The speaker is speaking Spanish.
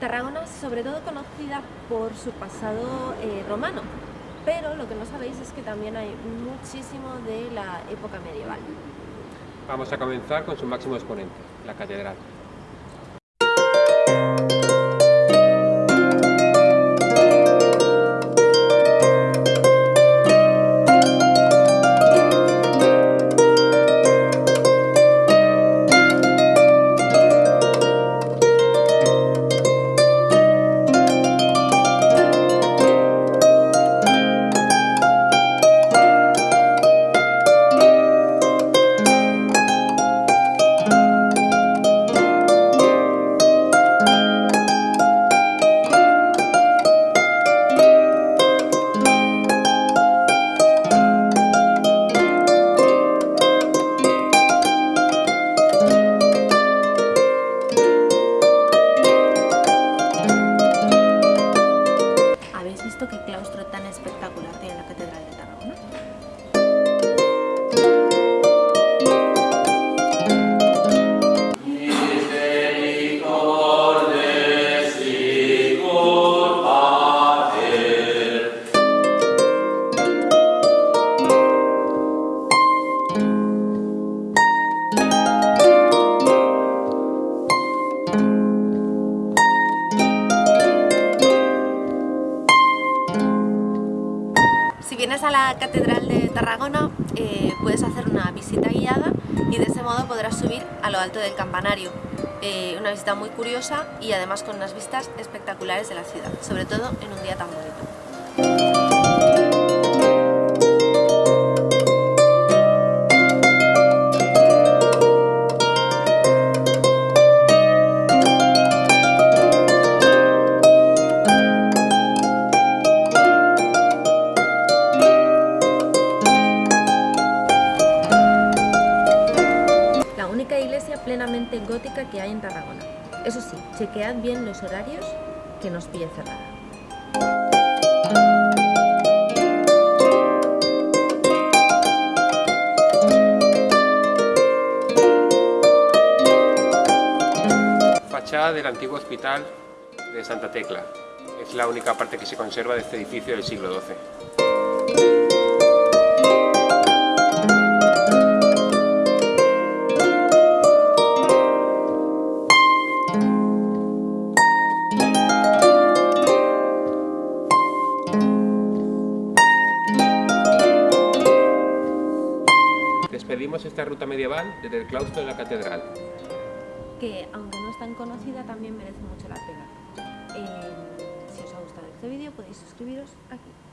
Tarragona es sobre todo conocida por su pasado eh, romano, pero lo que no sabéis es que también hay muchísimo de la época medieval. Vamos a comenzar con su máximo exponente, la catedral. Vienes a la Catedral de Tarragona eh, puedes hacer una visita guiada y de ese modo podrás subir a lo alto del campanario. Eh, una visita muy curiosa y además con unas vistas espectaculares de la ciudad, sobre todo en un día tan bonito. Gótica que hay en Tarragona. Eso sí, chequead bien los horarios que nos pille cerrada. Fachada del antiguo hospital de Santa Tecla. Es la única parte que se conserva de este edificio del siglo XII. Despedimos esta ruta medieval desde el claustro de la catedral. Que aunque no es tan conocida también merece mucho la pena. Eh, si os ha gustado este vídeo podéis suscribiros aquí.